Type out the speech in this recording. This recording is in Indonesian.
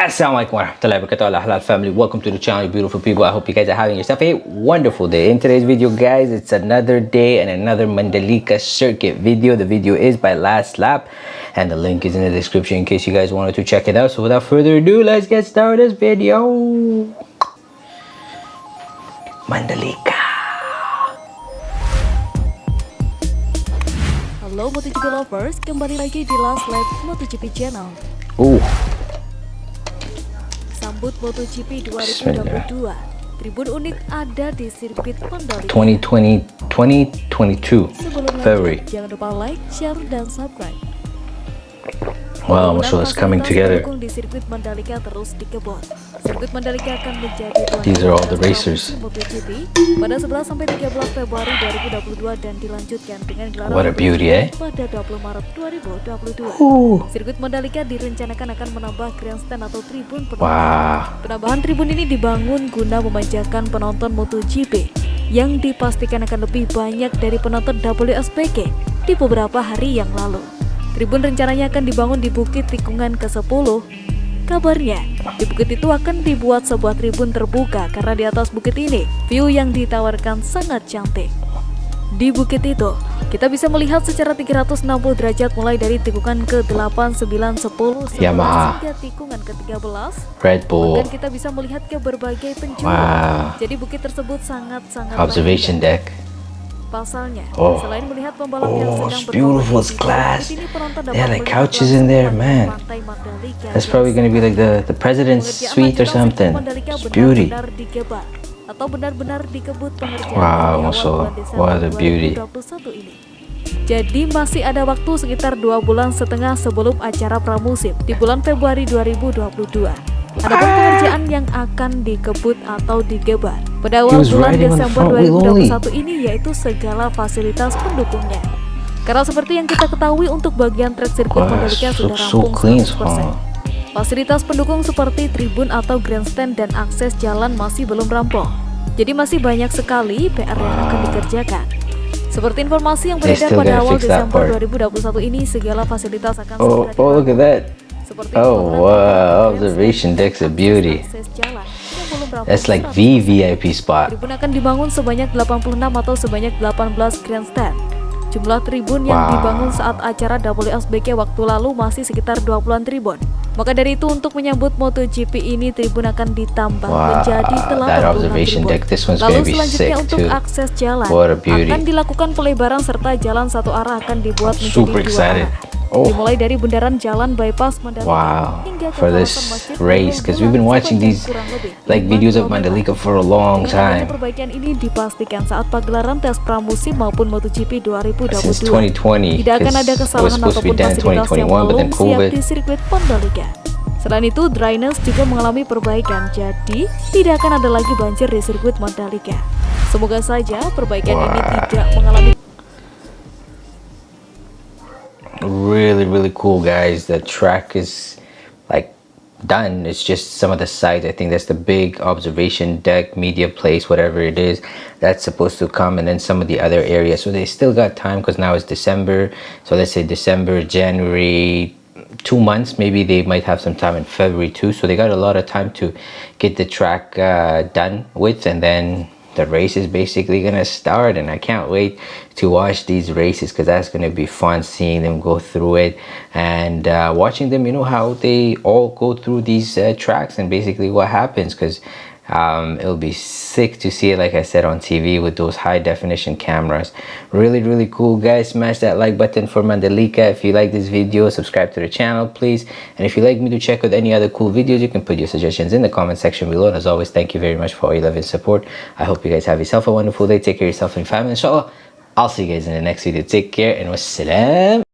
Assalamualaikum warahmatullahi wabarakatuh. Halal family. Welcome to the channel beautiful people. I hope you guys are having yourself a wonderful day. In today's video guys it's another day and another mandalika circuit video. The video is by last lap and the link is in the description in case you guys wanted to check it out. So without further ado let's get started this video. Mandalika. Halo MotoGP lovers, kembali lagi di Last Lap MotoGP channel. Ooh. Sambut MotoGP 2022. Tribun unik ada di sirkuit Mandalika. 2020 2022 Sebelum February lanjut, jangan lupa like, share, dan subscribe. Wow so it's coming together These are all the racers. MotoGP pada 11 sampai 13 Februari 2022 dan dilanjutkan dengan gelaran What a beauty, eh? pada 20 Maret 2022. Ooh. Sirkuit Mandalika direncanakan akan menambah grandstand atau tribun penonton. wow Penambahan tribun ini dibangun guna memanjakan penonton MotoGP yang dipastikan akan lebih banyak dari penonton WSBK di beberapa hari yang lalu. Tribun rencananya akan dibangun di Bukit Tikungan ke-10. Kabarnya, di bukit itu akan dibuat sebuah tribun terbuka karena di atas bukit ini view yang ditawarkan sangat cantik. Di bukit itu, kita bisa melihat secara 360 derajat mulai dari tikungan ke-8, 9, 10, 11 Yamaha. hingga tikungan ke-13 red bull Bahkan kita bisa melihat ke berbagai penjuru. Wow. Jadi bukit tersebut sangat-sangat observation deck Pasalnya, Oh. selain melihat pembalap yang Oh, sedang it's beautiful, penonton They dapat had, like, couches in there, man. That's yang probably gonna be like the the president's suite or something it's beauty atau benar-benar dikebut pengerjaan Wow, Masya Desember What a beauty. 2021 ini. Jadi masih ada waktu sekitar dua bulan setengah sebelum acara pramusim di bulan Februari 2022. Adapun pengerjaan yang akan dikebut atau digebar pada awal bulan Desember front wheel only. 2021 ini yaitu segala fasilitas pendukungnya. Karena seperti yang kita ketahui untuk bagian track sirkuit Mandalika sudah rampung clean, 100%. huh? Fasilitas pendukung seperti tribun atau grandstand dan akses jalan masih belum rampung. Jadi masih banyak sekali PR yang akan dikerjakan. Seperti informasi yang beredar pada awal Desember part. 2021 ini segala fasilitas akan oh segera oh look at that Seperti Oh, wow, observation deck's a akses- beauty. that's like 100%. VVIP spot Tribun akan dibangun sebanyak 86 atau sebanyak 18 grandstand. Jumlah tribun yang Wow. dibangun saat acara WSBK waktu lalu masih sekitar 20-an tribun. Maka dari itu untuk menyambut MotoGP ini tribun akan ditambah Wow, menjadi 86 observation tribun. deck, this one's Lalu selanjutnya untuk too. akses jalan akan dilakukan pelebaran serta jalan satu arah akan dibuat I'm menjadi super dua excited. arah. Oh. Dimulai dari bundaran jalan bypass Mandalika Wow, hingga ke for this race, 'cause we've been watching these, like 5 videos of. Mandalika for a long time perbaikan ini dipastikan saat pagelaran tes pramusim maupun MotoGP 2022 since 2020 tidak akan ada because kesalahan ataupun fasilitas yang 2021 but belum siap di sirkuit Mandalika. Selain itu, dryness juga mengalami perbaikan, jadi tidak akan ada lagi banjir di sirkuit Mandalika. Semoga saja perbaikan ini Wah. tidak mengalami really really cool guys. The track is like done. It's just some of the sides i think that's the big observation deck media place whatever it is that's supposed to come. And then some of the other areas. So they still got time because now it's december. So let's say december january two months maybe they might have some time in february too. So they got a lot of time to get the track uh, done with. And then the race is basically gonna start and i can't wait to watch these races because that's gonna be fun seeing them go through it and uh, watching them you know how they all go through these uh, tracks and basically what happens because um, it'll be sick to see it like I said on TV with those high definition cameras. Really really cool guys. Smash that like button for Mandalika. If you like this video subscribe to the channel please. And if you'd like me to check out any other cool videos you can put your suggestions in the comment section below. And as always thank you very much for all your love and support. I hope you guys have yourself a wonderful day. Take care of yourself and family. Inshallah I'll see you guys in the next video. Take care and wassalam